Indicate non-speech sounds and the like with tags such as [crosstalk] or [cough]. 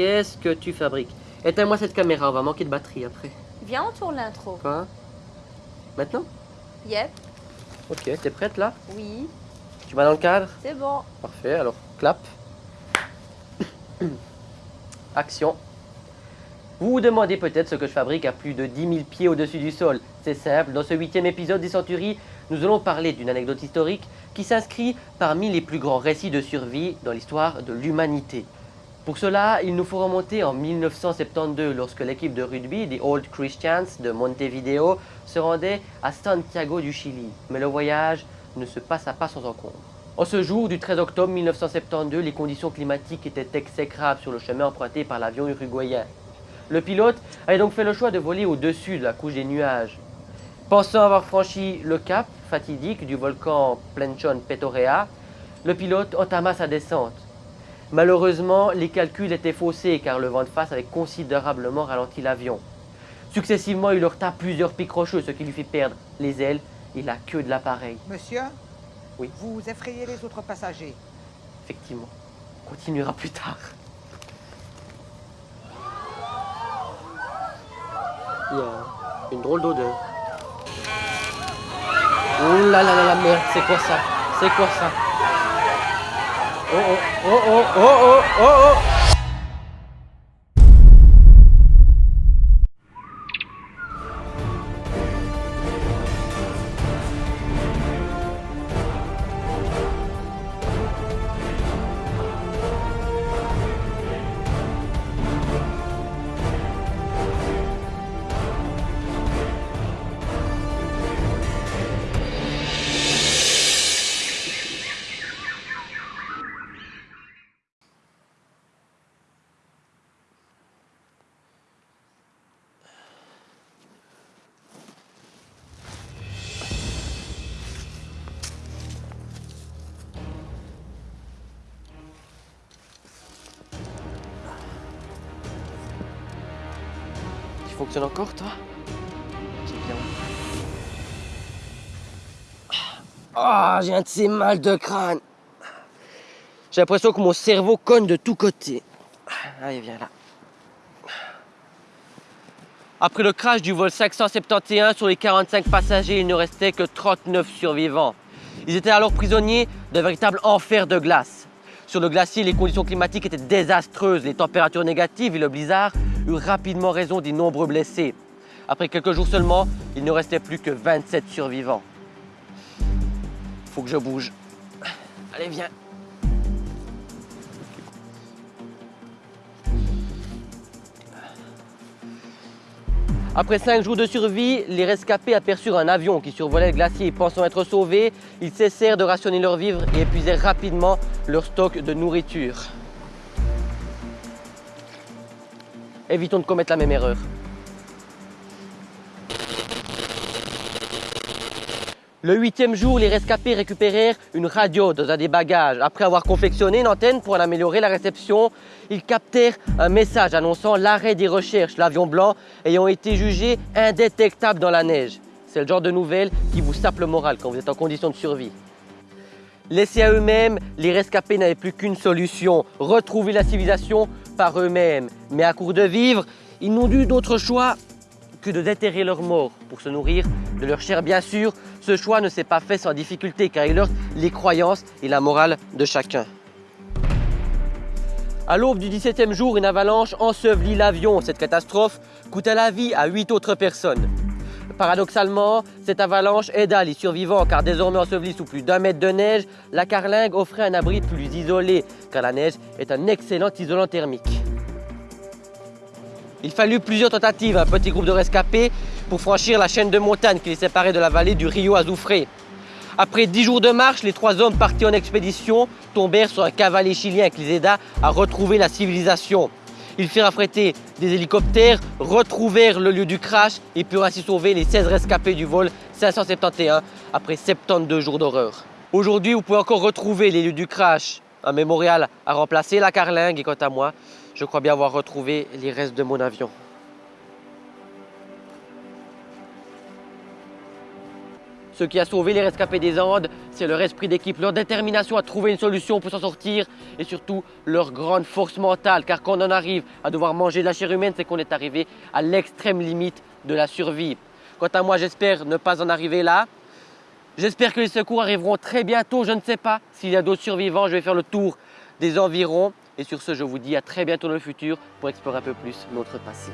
Qu'est-ce que tu fabriques? Éteins-moi cette caméra, on va manquer de batterie après. Viens, on tourne l'intro. Quoi? Maintenant? Yep, Ok, t'es prête là? Oui, Tu vas dans le cadre? C'est bon. Parfait, alors clap. [coughs] Action. Vous vous demandez peut-être ce que je fabrique à plus de 10 000 pieds au-dessus du sol. C'est simple, dans ce huitième épisode des Centuries, nous allons parler d'une anecdote historique qui s'inscrit parmi les plus grands récits de survie dans l'histoire de l'humanité. Pour cela, il nous faut remonter en 1972 lorsque l'équipe de rugby des Old Christians de Montevideo se rendait à Santiago du Chili. Mais le voyage ne se passa pas sans encombre. En ce jour du 13 octobre 1972, les conditions climatiques étaient exécrables sur le chemin emprunté par l'avion uruguayen. Le pilote avait donc fait le choix de voler au-dessus de la couche des nuages. Pensant avoir franchi le cap fatidique du volcan Planchon Petorea, le pilote entama sa descente. Malheureusement, les calculs étaient faussés car le vent de face avait considérablement ralenti l'avion. Successivement, il heurta plusieurs pics rocheux, ce qui lui fit perdre les ailes et la queue de l'appareil. Monsieur Oui. Vous effrayez les autres passagers. Effectivement, on continuera plus tard. Il y a une drôle d'odeur. Oh là là là la merde, c'est quoi ça? C'est quoi ça? Oh oh oh oh oh oh oh oh Tu fonctionnes encore toi C'est bien. Ah, j'ai un ces mal de crâne. J'ai l'impression que mon cerveau cogne de tous côtés. Allez, viens là. Après le crash du vol 571 sur les 45 passagers, il ne restait que 39 survivants. Ils étaient alors prisonniers d'un véritable enfer de glace. Sur le glacier, les conditions climatiques étaient désastreuses. Les températures négatives et le blizzard rapidement raison des nombreux blessés. Après quelques jours seulement, il ne restait plus que 27 survivants. Faut que je bouge. Allez, viens. Après cinq jours de survie, les rescapés aperçurent un avion qui survolait le glacier. Pensant être sauvés, ils cessèrent de rationner leurs vivres et épuisèrent rapidement leur stock de nourriture. Évitons de commettre la même erreur. Le huitième jour, les rescapés récupérèrent une radio dans un des bagages. Après avoir confectionné une antenne pour en améliorer la réception, ils captèrent un message annonçant l'arrêt des recherches, l'avion blanc ayant été jugé indétectable dans la neige. C'est le genre de nouvelles qui vous sape le moral quand vous êtes en condition de survie. Laissés à eux-mêmes, les rescapés n'avaient plus qu'une solution, retrouver la civilisation eux-mêmes. Mais à court de vivre, ils n'ont eu d'autre choix que de déterrer leurs morts pour se nourrir de leur chair. Bien sûr, ce choix ne s'est pas fait sans difficulté car il heurte les croyances et la morale de chacun. À l'aube du 17e jour, une avalanche ensevelit l'avion. Cette catastrophe coûta la vie à 8 autres personnes. Paradoxalement, cette avalanche aida les survivants car désormais ensevelis sous plus d'un mètre de neige, la carlingue offrait un abri plus isolé car la neige est un excellent isolant thermique. Il fallut plusieurs tentatives à un petit groupe de rescapés pour franchir la chaîne de montagnes qui les séparait de la vallée du Rio Azufre. Après dix jours de marche, les trois hommes partis en expédition tombèrent sur un cavalier chilien qui les aida à retrouver la civilisation. Ils firent affréter des hélicoptères, retrouvèrent le lieu du crash et purent ainsi sauver les 16 rescapés du vol 571 après 72 jours d'horreur. Aujourd'hui, vous pouvez encore retrouver les lieux du crash. Un mémorial a remplacé la carlingue et quant à moi, je crois bien avoir retrouvé les restes de mon avion. Ce qui a sauvé les rescapés des Andes, c'est leur esprit d'équipe, leur détermination à trouver une solution pour s'en sortir et surtout leur grande force mentale. Car quand on en arrive à devoir manger de la chair humaine, c'est qu'on est arrivé à l'extrême limite de la survie. Quant à moi, j'espère ne pas en arriver là. J'espère que les secours arriveront très bientôt. Je ne sais pas s'il y a d'autres survivants. Je vais faire le tour des environs. Et sur ce, je vous dis à très bientôt dans le futur pour explorer un peu plus notre passé.